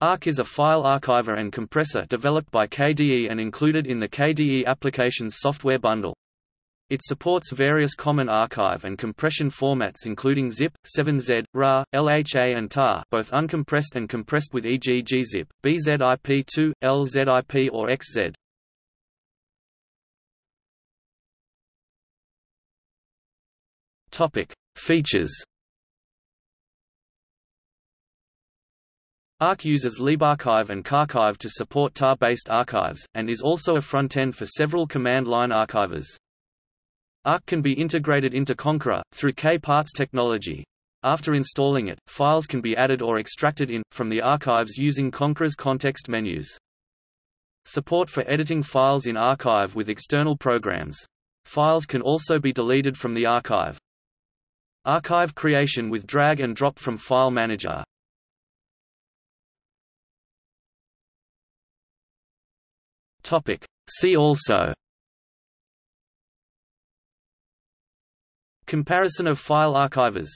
Ark is a file archiver and compressor developed by KDE and included in the KDE Applications software bundle. It supports various common archive and compression formats including ZIP, 7Z, RAR, LHA and TAR both uncompressed and compressed with e.g. gzip, BZIP2, LZIP or XZ. Features Ark uses libarchive and KArchive to support tar-based archives, and is also a front-end for several command-line archivers. Ark can be integrated into Konqueror, through K-Parts technology. After installing it, files can be added or extracted in, from the archives using Konqueror's context menus. Support for editing files in archive with external programs. Files can also be deleted from the archive. Archive creation with drag and drop from File Manager. See also Comparison of file archivers